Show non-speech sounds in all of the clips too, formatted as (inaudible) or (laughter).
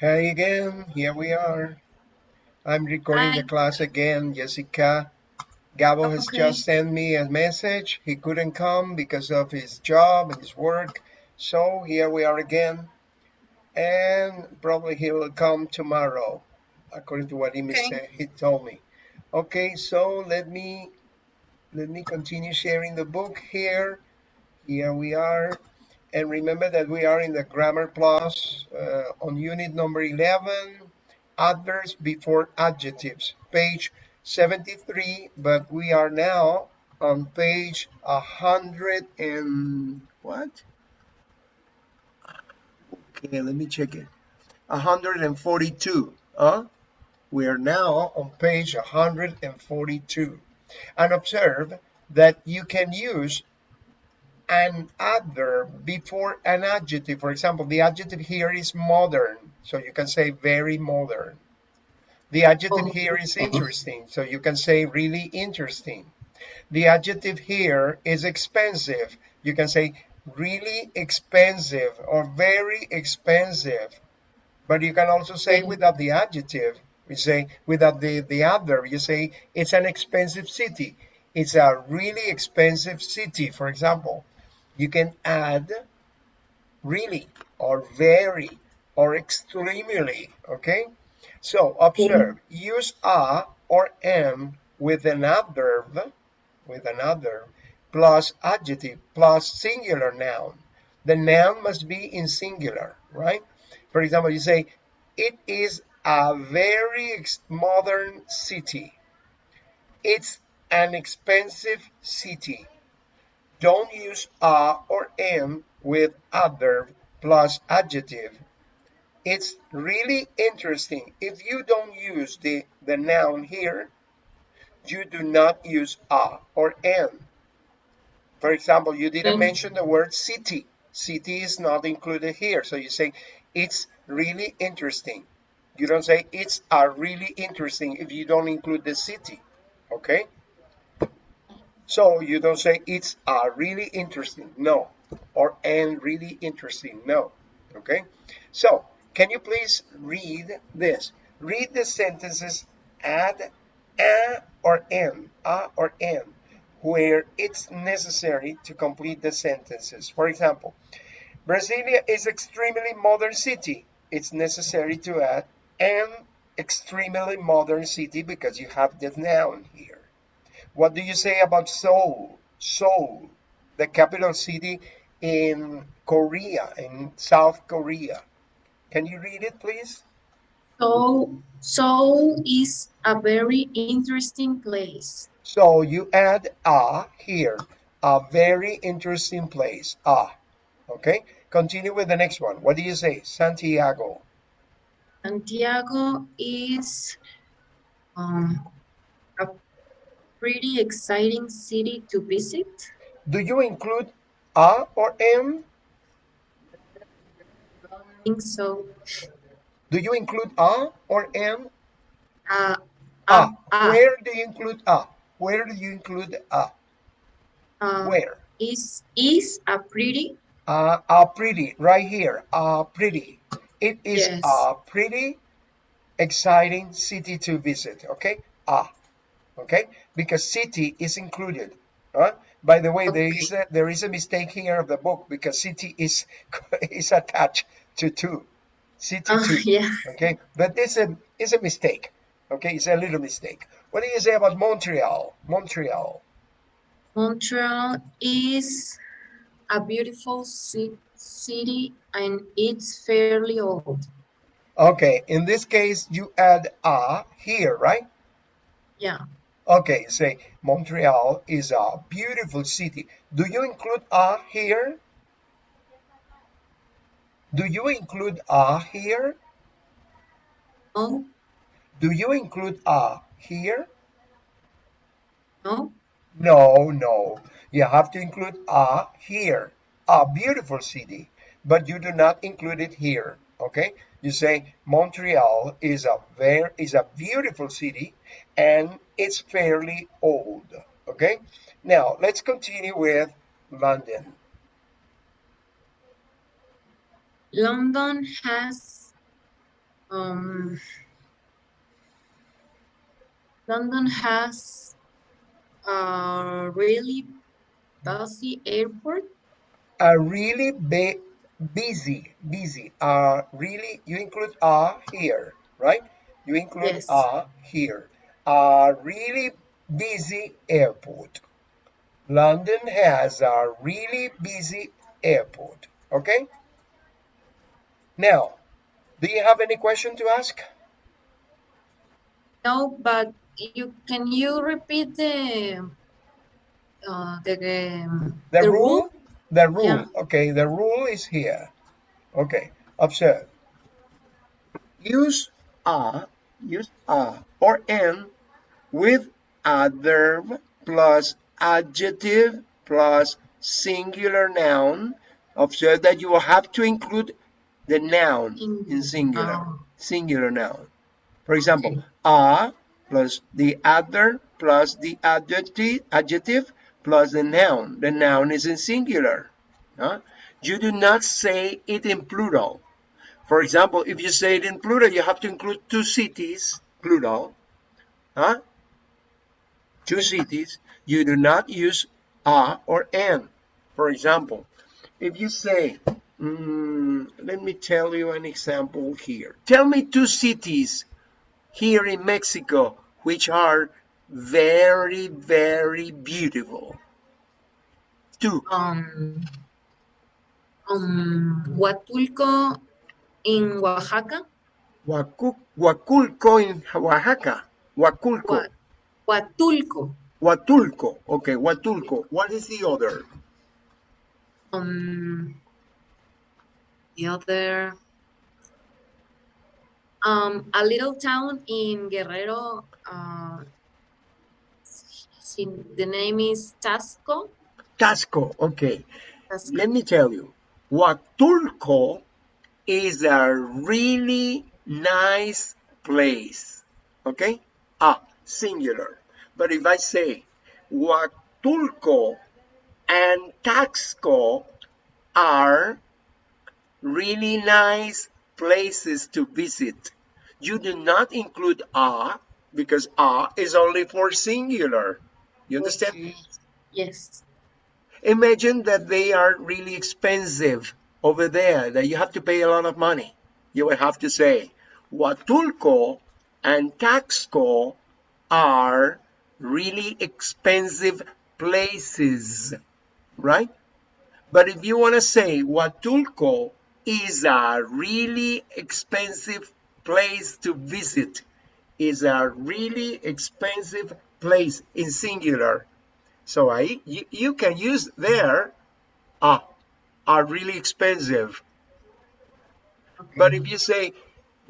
Hi again, here we are. I'm recording Hi. the class again, Jessica. Gabo oh, has Okay. just sent me a message. He couldn't come because of his job and his work. So here we are again. And probably he will come tomorrow, according to what he Okay. said, he told me. Okay, so let me let me continue sharing the book here. Here we are. And remember that we are in the Grammar Plus uh, on unit number 11, adverbs before adjectives, page 73, but we are now on page 100 and what? Okay, let me check it. 142. Huh? We are now on page 142. And observe that you can use an adverb before an adjective. For example, the adjective here is modern, so you can say very modern. The adjective oh. here is interesting, so you can say really interesting. The adjective here is expensive. You can say really expensive or very expensive. But you can also say mm. without the adjective. You say without the, the adverb, you say it's an expensive city. It's a really expensive city, for example you can add really or very or extremely okay? So observe use a or am with an adverb with an adverb plus adjective plus singular noun. The noun must be in singular right? For example you say it is a very modern city. It's an expensive city don't use a or am with adverb plus adjective. It's really interesting. If you don't use the, the noun here, you do not use a or am. For example, you didn't Mm. mention the word city. City is not included here. So you say, it's really interesting. You don't say, it's a really interesting if you don't include the city. Okay? So you don't say it's a really interesting, no, or and really interesting, no. Okay. So can you please read this? Read the sentences add a or an, a or an, where it's necessary to complete the sentences. For example, Brasilia is extremely modern city. It's necessary to add an extremely modern city because you have the noun here. What do you say about Seoul? Seoul, the capital city in Korea, in South Korea. Can you read it, please? So, Seoul is a very interesting place. So you add a here, a very interesting place. a. okay. Continue with the next one. What do you say? Santiago. Santiago is um, pretty exciting city to visit. Do you include a or am? I think so. Do you include a or am? Uh, A. uh, uh, Where do you include a? Where do you include a? uh, Where? is is a pretty uh, are pretty right here are pretty it is Yes. a pretty exciting city to visit okay ah okay because city is included by the way there is a there is a mistake here of the book because city is (laughs) is attached to two. City uh, two (laughs) yeah. okay? But this a is a mistake okay? It's a little mistake. What do you say about montreal? Montreal. Montreal is a beautiful city and it's fairly old. okay in this case you add a here right? Yeah. Okay, say Montreal is a beautiful city. Do you include a here? Do you include a here? No, Do you include a here? no. No, no. You have to include a here. A beautiful city, but you do not include it here. Okay? You say Montreal is a very is a beautiful city and it's fairly old. Okay? Now let's continue with London. London has Um, London has a really busy airport. A really busy, busy. Uh, really, you include a here, right? You include Yes. a here. A really busy airport. London has a really busy airport. Okay. Now, do you have any question to ask? No, but you can you repeat the uh, the um, The, the rule, rule? the rule. Yeah. Okay, the rule is here. Okay, observe. Use a, use a or an with adverb plus adjective plus singular noun. Observe that you will have to include the noun in In- singular, oh. singular noun. For example, a plus the adverb plus the adjective, adjective plus the noun. The noun is in singular. huh? You do not say it in plural. For example, if you say it in plural, you have to include two cities, plural. Huh? Two cities. You do not use a or an. For example, if you say, mm, let me tell you an example here. Tell me two cities here in Mexico which are very, very beautiful. Two. Um, um, Huatulco in Oaxaca. Huacu- Huaculco in Oaxaca. Huaculco. Hua- Huatulco. Huatulco. Okay, Huatulco. What is the other? Um, the other. Um, a little town in Guerrero. Uh, the name is Taxco. Taxco. Okay. Taxco. Let me tell you. Huatulco is a really nice place. Okay? Ah, singular. But if I say Huatulco and Taxco are really nice places to visit. You do not include a because a is only for singular. You understand? Yes. Imagine that they are really expensive over there, that you have to pay a lot of money. You would have to say, Huatulco and Taxco are really expensive places, right? But if you want to say Huatulco is a really expensive place to visit, is a really expensive place in singular. So I you, you can use there ah are really expensive. Okay. But if you say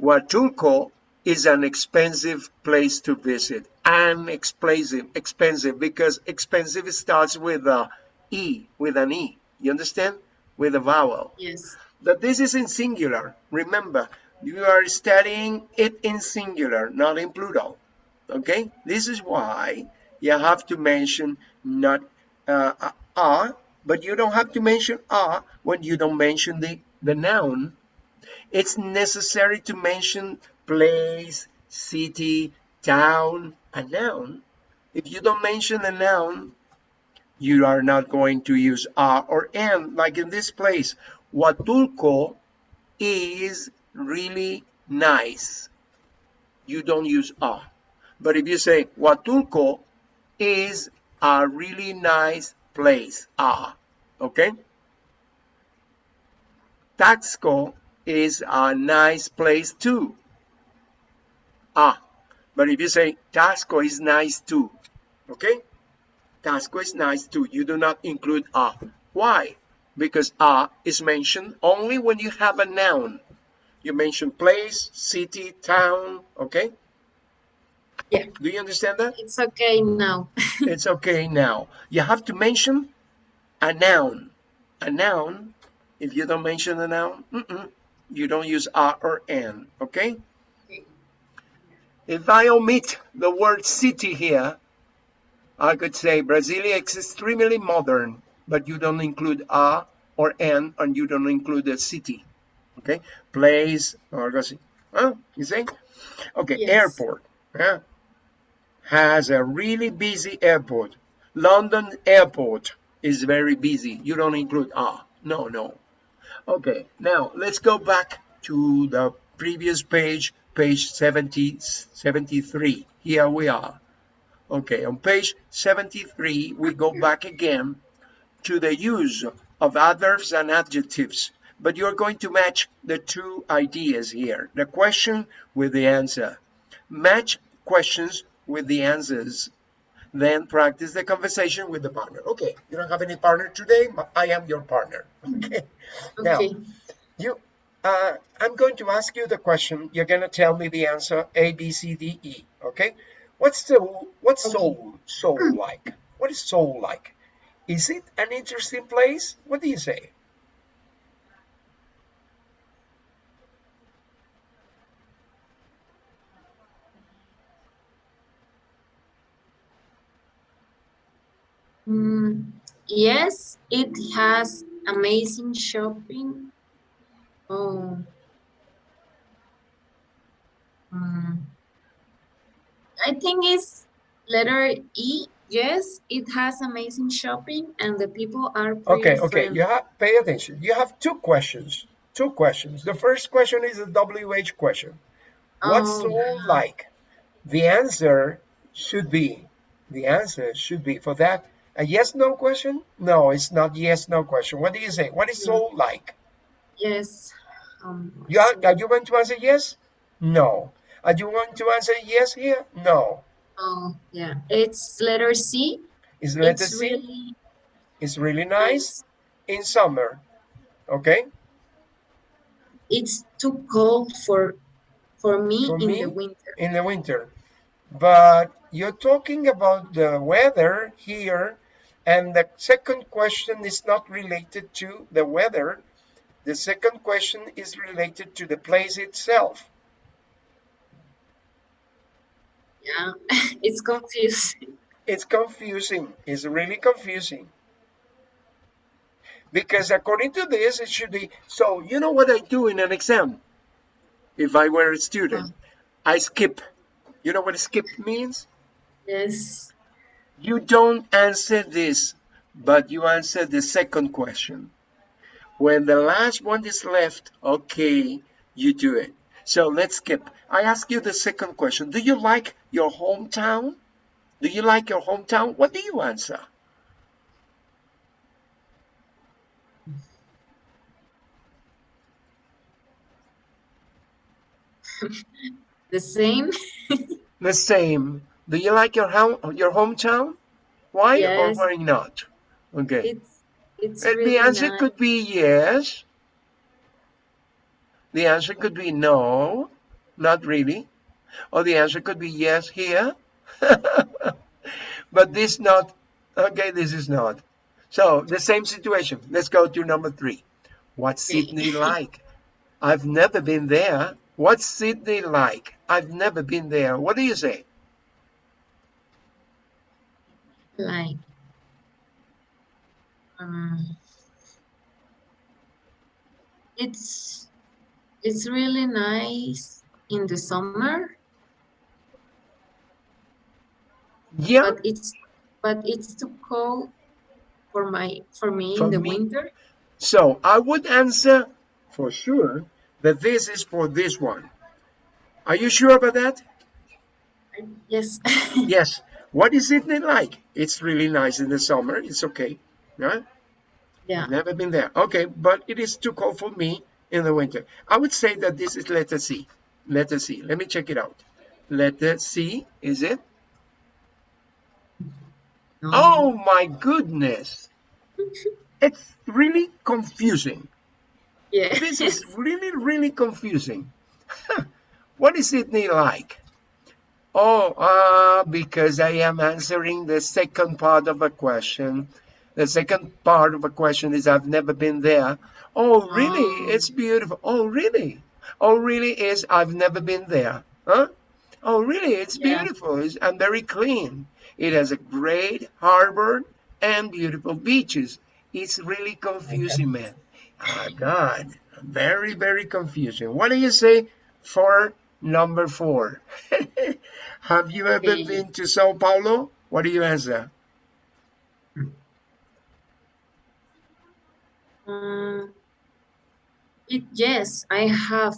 Huatulco is an expensive place to visit, an expensive expensive because expensive starts with a e with an e. You understand? With a vowel. yes. That this is in singular. Remember, you are studying it in singular, not in plural. Okay? This is why you have to mention not uh, a, a, but you don't have to mention a when you don't mention the, the noun. It's necessary to mention place, city, town, a noun. If you don't mention the noun, you are not going to use a or an. Like in this place, Huatulco is really nice. You don't use a. But if you say Huatulco is a really nice place, a, okay? Taxco is a nice place too. Ah, but if you say Taxco is nice too, okay? Taxco is nice too. You do not include a. Why? Because a is mentioned only when you have a noun. You mention place, city, town, okay? Yeah. Do you understand that? It's okay now. (laughs) it's okay now. You have to mention a noun. A noun, if you don't mention a noun, mm-mm, you don't use a or an, okay? If I omit the word city here, I could say Brasilia is extremely modern, but you don't include a or an, and you don't include the city, okay? Place, or. Huh? You see? Okay, Yes. airport. Yeah. Has a really busy airport. London airport is very busy. You don't include ah. No, no. Okay, now let's go back to the previous page, page 70, 73. Here we are. Okay, on page 73, we go back again to the use of adverbs and adjectives. But you're going to match the two ideas here, the question with the answer. Match questions with the answers. Then practice the conversation with the partner. Okay, you don't have any partner today, but I am your partner. Okay. (laughs) okay. Now, you, uh, I'm going to ask you the question. You're going to tell me the answer A, B, C, D, E. Okay. What's the what's Okay. Seoul Seoul like? What is Seoul like? Is it an interesting place? What do you say? Mm, yes, it has amazing shopping. Oh. Mm. I think it's letter E. Yes, it has amazing shopping and the people are Okay, okay. friendly. You have pay attention. You have two questions. Two questions. The first question is a WH question. What's Oh, Seoul like? The answer should be the answer should be for that a yes no question? No, it's not yes no question. What do you say? What is Seoul like? yes. Um, You are, are you going to answer yes? No. Are you going to answer yes here? No. oh, yeah. It's letter C. Is letter It's C? really It's really nice nice. in summer. Okay. It's too cold for for me For in me? the winter. in the winter. But you're talking about the weather here, and the second question is not related to the weather. The second question is related to the place itself. Yeah, (laughs) it's confusing. It's confusing. It's really confusing. Because according to this, it should be so. You know what I do in an exam? If I were a student, I skip. You know what skip means? Yes. You don't answer this, but you answer the second question. When the last one is left, okay, you do it. So let's skip. I ask you the second question. Do you like your hometown? Do you like your hometown? What do you answer? (laughs) The same. The same. Do you like your home, your hometown? Why Yes. or why not? Okay. It's it's And really the answer nice. could be yes. The answer could be no, not really. Or the answer could be yes here. (laughs) but this not. Okay, this is not. So the same situation. Let's go to number three. What's Sydney like? I've never been there. What's Sydney like? I've never been there. What do you say? Like um it's it's really nice in the summer Yeah, but it's but it's too cold for my for me For in the me? winter So I would answer for sure that this is for this one. Are you sure about that? yes (laughs) Yes. What is Sydney like? It's really nice in the summer. It's okay. Right? yeah Never been there. Okay, but it is too cold for me in the winter. I would say that this is letter C. Letter C. Let me check it out. Letter C, is it? no. Oh my goodness. (laughs) It's really confusing. yeah This is really, really confusing. (laughs) what is Sydney like? Oh, uh, because I am answering the second part of a question. The second part of a question is I've never been there. Oh, really? Oh. It's beautiful. Oh, really? Oh, really is I've never been there. Huh? Oh, really? It's Yeah. beautiful. It's, and very clean. It has a great harbor and beautiful beaches. It's really confusing, man. Ah, God. Very, very confusing. What do you say for number four. (laughs) Have you ever Okay. been to Sao Paulo? What do you answer? Um, it, yes, I have.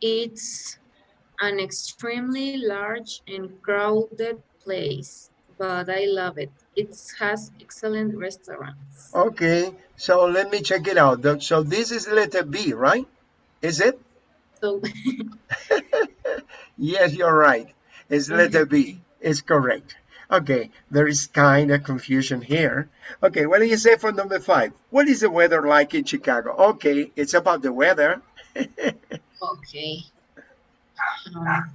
It's an extremely large and crowded place, but I love it. It has excellent restaurants. Okay, so let me check it out. So this is letter B, right? Is it? So, (laughs) (laughs) Yes, you're right. It's letter B. It's correct. Okay, there is kind of confusion here. Okay, what do you say for number five? What is the weather like in Chicago? Okay, it's about the weather. (laughs) okay. Um,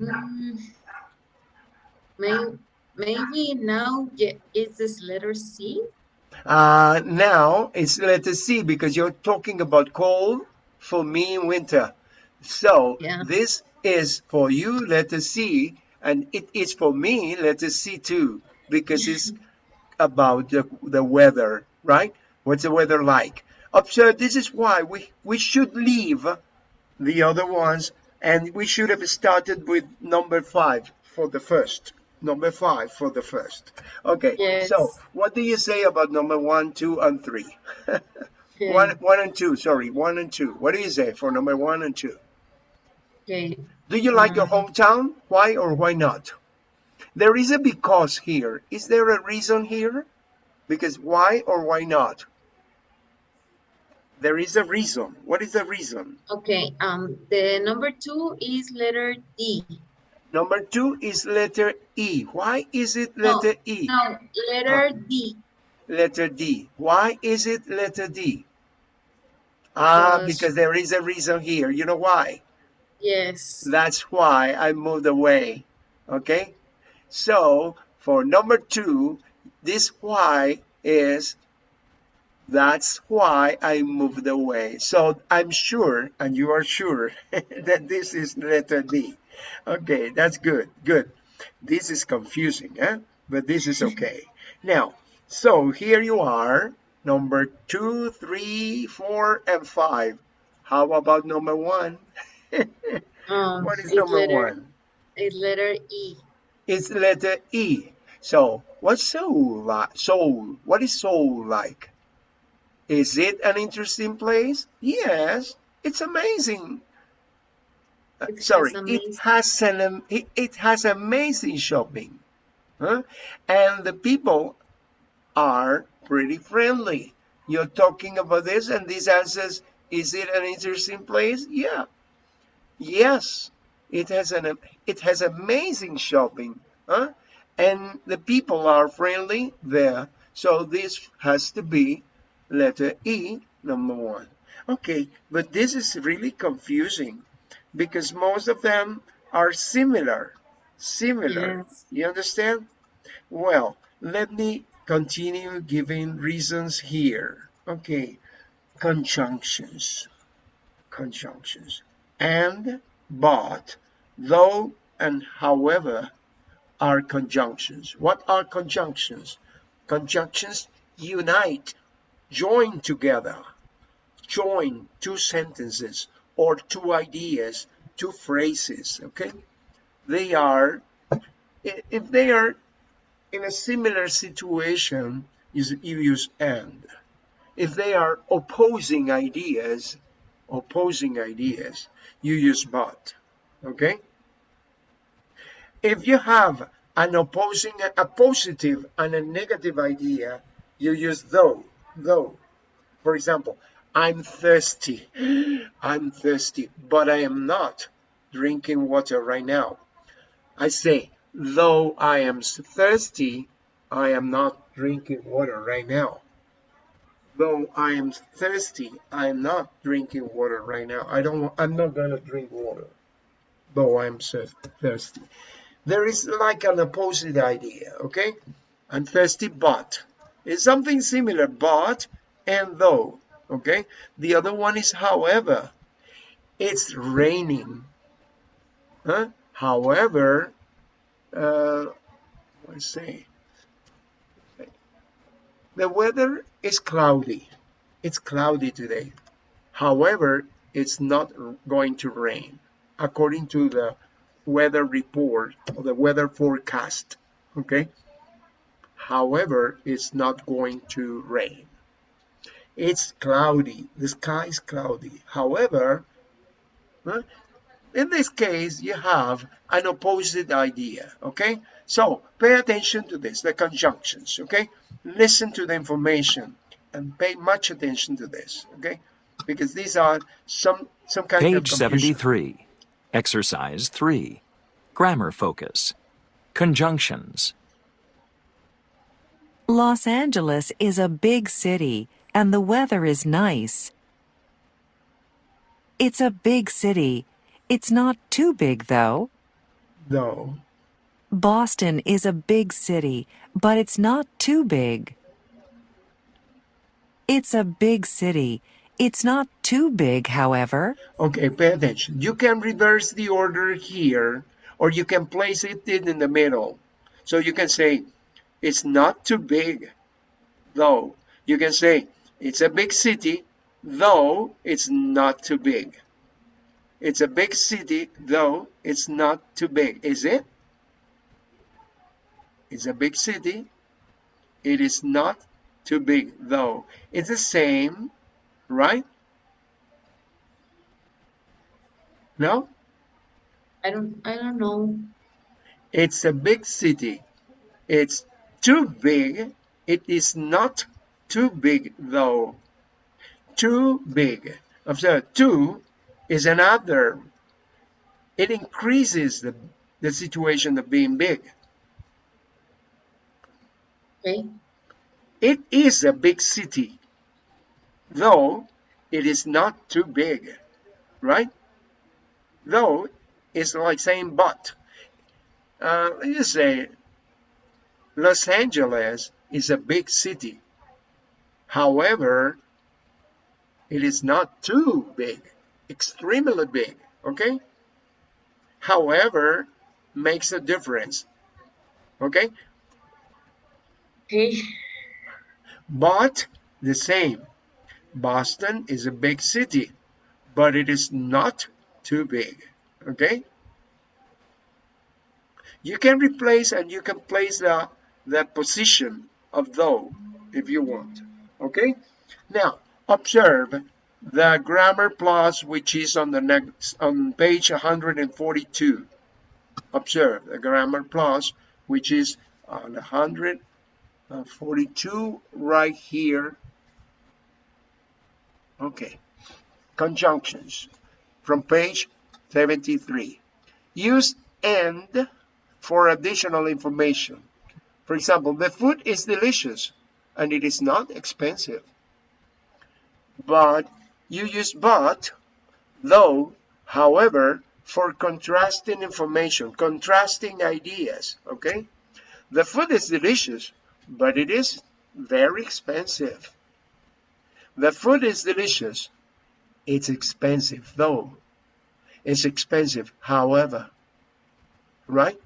mm, may, maybe now ye- is this letter C? Uh, now it's letter C because you're talking about cold for me in winter. So Yeah. this is for you letter C and it is for me letter C too because it's about the, the weather, right? What's the weather like? Observe, this is why we, we should leave the other ones and we should have started with number five for the first. Number five for the first. Okay, Yes. so what do you say about number one, two, and three? Okay. (laughs) One, one and two, sorry, one and two. What do you say for number one and two? Okay. Do you like your Mm. hometown? Why or why not? There is a because here. Is there a reason here? Because why or why not? There is a reason. What is the reason? Okay. Um, the number two is letter D. Number two is letter E. Why is it No, letter E? No, letter D. Letter D. Why is it letter D? Ah, Because- because there is a reason here. You know why? Yes. That's why I moved away. Okay? So for number two, this why is that's why I moved away. So I'm sure, and you are sure, (laughs) that this is letter D. Okay, that's good. Good. This is confusing, eh? But this is okay. Now, so here you are, number two, three, four, and five. How about number one? (laughs) Um, What is number letter, one? It's letter E. It's letter E. So, what's Seoul like? Seoul. What is Seoul like? Is it an interesting place? Yes, it's amazing. Uh, It Sorry, it has an it, it has amazing shopping, huh? And the people are pretty friendly. You're talking about this, and this answers, "Is it an interesting place?" Yeah, yes, it has an it has amazing shopping, huh? And the people are friendly there. So this has to be letter E, number one. Okay, but this is really confusing because most of them are similar. Similar. Yes. You understand? Well, let me continue giving reasons here. Okay, conjunctions. Conjunctions. And, but, though, and however are conjunctions. What are conjunctions? Conjunctions unite, join together, join two sentences or two ideas, two phrases, okay? They are, if they are in a similar situation, you use and. If they are opposing ideas, opposing ideas, you use but, okay? If you have an opposing, a positive and a negative idea, you use though, though. For example, I'm thirsty. I'm thirsty, but I am not drinking water right now. I say, though I am thirsty, I am not drinking water right now. Though I am thirsty, I am not drinking water right now. I don't. I'm not gonna drink water. Though I'm thirsty. There is like an opposite idea. Okay, I'm thirsty, but it's something similar. But and though. Okay. The other one is however. It's raining. Huh? However, uh, let's see. The weather is cloudy. It's cloudy today. However, it's not going to rain according to the weather report or the weather forecast okay? However it's not going to rain. It's cloudy. The sky is cloudy. However in this case you have an opposite idea okay so pay attention to this the conjunctions okay listen to the information and pay much attention to this okay because these are some some kind Page of Page 73. Exercise 3. Grammar focus. Conjunctions. Los Angeles is a big city and the weather is nice. It's a big city. It's not too big though. no Boston is a big city, but it's not too big. It's a big city. It's not too big, however. okay pay attention you can reverse the order here or you can place it in the middle so you can say it's not too big though you can say it's a big city though it's not too big it's a big city though it's not too big is it it's a big city it is not too big though it's the same right no I don't I don't know. It's a big city. It's too big. It is not too big though. Too big. Observe, too is another. It increases the, the situation of being big. Okay. It is a big city, though it is not too big, right? Though it's like saying but. Uh, let's say Los Angeles is a big city. However, it is not too big, extremely big, okay? However, makes a difference, okay? Okay. But the same. Boston is a big city, but it is not too big. Okay? You can replace and you can place the, the position of though if you want. Okay? Now, observe the grammar plus which is on the next on page 142. Observe the grammar plus which is on Uh, 142 right here. Okay. Conjunctions from page 73. Use and for additional information. For example, the food is delicious and it is not expensive. But you use but, though, however, for contrasting information, contrasting ideas, okay? The food is delicious, but it is very expensive. The food is delicious. It's expensive, though. It's expensive, however, right?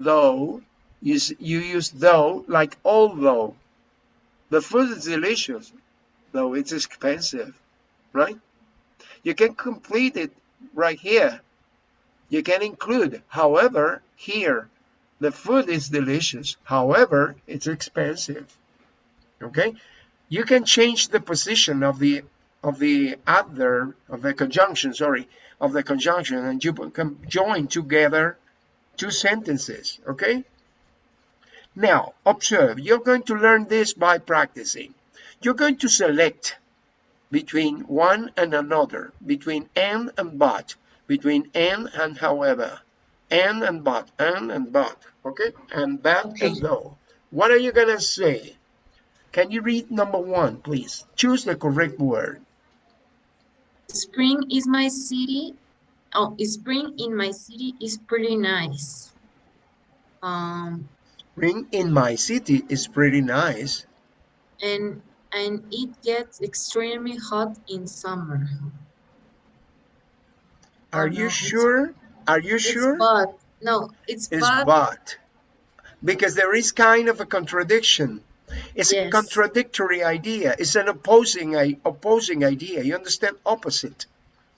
Though, you, you use though like although. The food is delicious, though it's expensive, right? You can complete it right here. You can include, however, here. The food is delicious, however, it's expensive. Okay? You can change the position of the of the adverb of the conjunction, sorry, of the conjunction, and you can join together two sentences. Okay? Now, observe, you're going to learn this by practicing. You're going to select between one and another, between and and but, between and and however, and and but, and and but, okay? And but Okay. and though. What are you gonna say? Can you read number one, please? Choose the correct word. Spring is my city. Oh, spring in my city is pretty nice. Um, Spring in my city is pretty nice. and and it gets extremely hot in summer. Are Oh, no, you sure? Are you It's sure? but no, it's It's but but. Because there is kind of a contradiction. It's a contradictory idea. It's an opposing i- opposing idea. You understand? Opposite.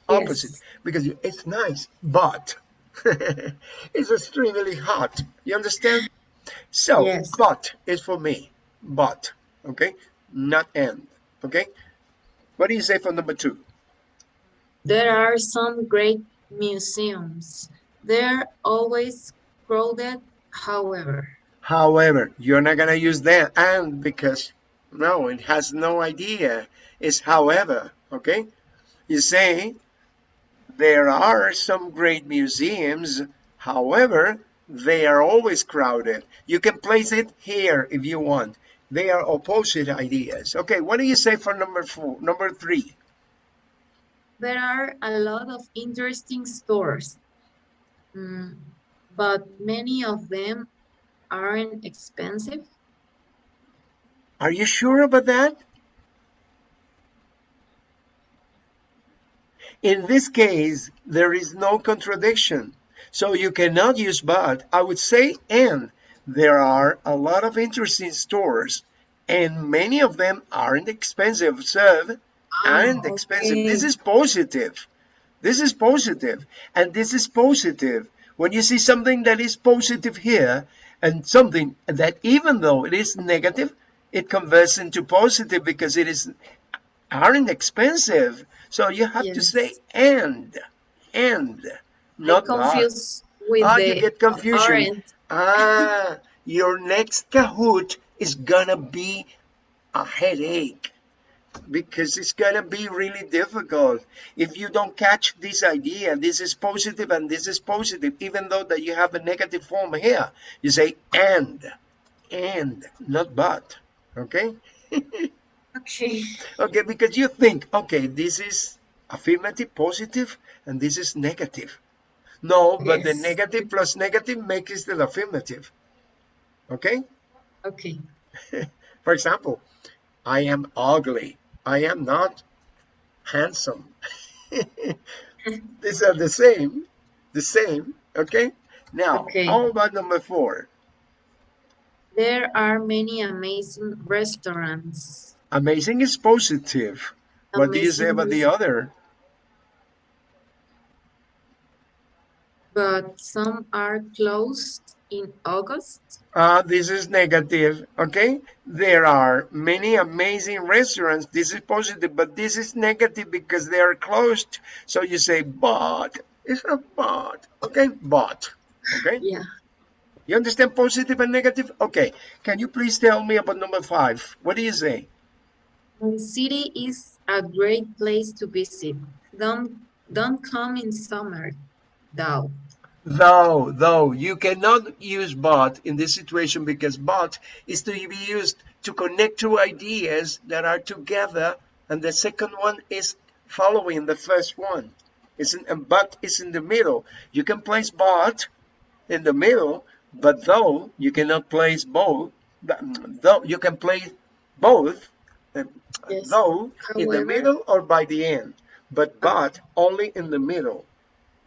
Opposite. Yes. Because you- it's nice, but (laughs) it's extremely hot. You understand? So, Yes. but is for me. But. Okay? Not and. Okay? What do you say for number two? There are some great museums. They're always crowded, however. However, you're not gonna use that and because no, it has no idea. It's however, okay? You say there are some great museums, however, they are always crowded. You can place it here if you want. They are opposite ideas. Okay, what do you say for number four, number three? There are a lot of interesting stores, Mm, but many of them aren't expensive. Are you sure about that? In this case, there is no contradiction. So you cannot use but. I would say and. There are a lot of interesting stores and many of them aren't expensive. Observe, aren't Ah, expensive. okay. This is positive. This is positive, and this is positive. When you see something that is positive here and something that even though it is negative, it converts into positive because it is aren't expensive. So you have to say and, and, not I but. confuse with Ah, the you get confusion. Ah, (laughs) your next Kahoot is gonna be a headache because it's gonna be really difficult if you don't catch this idea. This is positive and this is positive, even though that you have a negative form here. You say and, and, not but. Okay. (laughs) Okay. Okay, because you think, okay, this is affirmative, positive, and this is negative. No, but the negative plus negative makes it the affirmative. Okay? Okay. (laughs) For example, I am ugly. I am not handsome. (laughs) These are the same. The same. Okay? Now, Okay. how about number four? There are many amazing restaurants. Amazing is positive. What do you say about the other? But some are closed in August. Uh, this is negative, okay? There are many amazing restaurants. This is positive, but this is negative because they are closed. So you say, but. It's a but, okay? But, okay? (laughs) Yeah. You understand positive and negative? Okay. Can you please tell me about number five? What do you say? The city is a great place to visit. Don't don't come in summer, though. Though, though, you cannot use but in this situation because but is to be used to connect two ideas that are together, and the second one is following the first one. In, and but is in the middle. You can place but in the middle, but though you cannot place both. Though you can place both, uh, Yes. though in the middle or by the end, but but only in the middle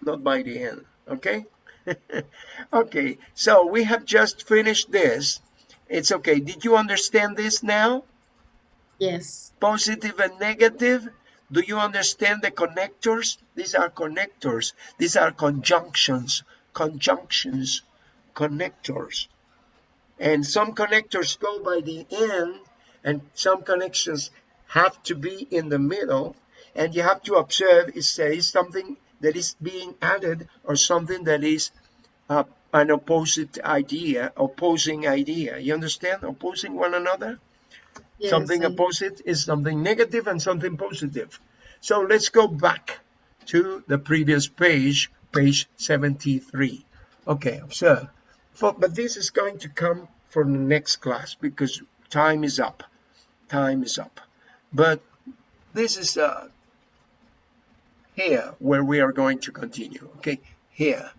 not by the end okay? (laughs) Okay so we have just finished this. It's okay. Did you understand this now? Yes. positive and negative? Do you understand the connectors? These are connectors. These are conjunctions. Conjunctions. Connectors. And some connectors go by the end and some connections have to be in the middle. And you have to observe it says something that is being added or something that is uh, an opposite idea opposing idea. You understand? Opposing one another? Yes. something I- opposite is something negative and something positive. So let's go back to the previous page page 73 okay observe For- but this is going to come for the next class because time is up. Time is up. But this is uh here where we are going to continue okay here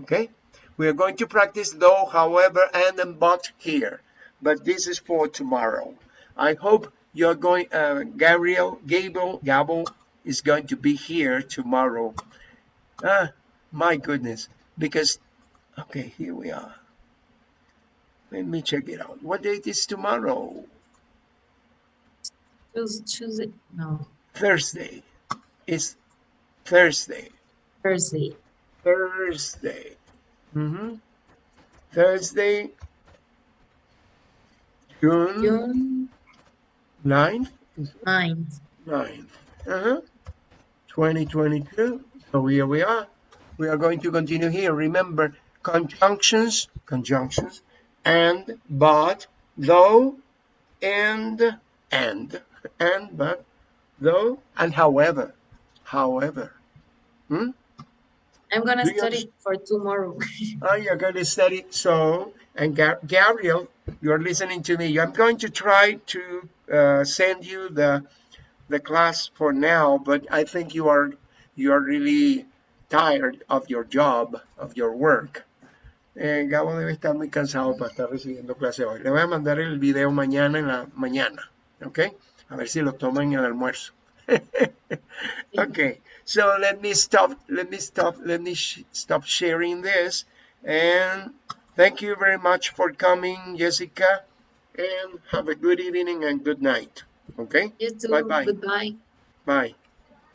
okay we are going to practice though however and and but here but this is for tomorrow i hope you're going uh gabriel gable is going to be here tomorrow ah my goodness because okay here we are Let me check it out. What date is tomorrow? It. No, Thursday. It's Thursday. Thursday. Thursday. Mm-hmm. Thursday, June June 9th. 9th. 9th. Uh-huh. 2022. So here we are. We are going to continue here. Remember, conjunctions, conjunctions, and, but, though, and, and, and, but, though, and however. However. Hmm? I'm gonna study for tomorrow. (laughs) Oh, you're going to study. So, and Ga- Gabriel, you're listening to me. I'm going to try to uh, send you the the class for now, but I think you are you are really tired of your job, of your work. Eh, Gabo debe estar muy cansado para estar recibiendo clase hoy. Le voy a mandar el video mañana en la mañana, ¿ok? A ver si lo toman en el almuerzo. (laughs) okay, so let me stop. Let me stop. Let me sh- stop sharing this. And thank you very much for coming, Jessica. And have a good evening and good night. Okay, you too. Bye-bye. Goodbye. bye.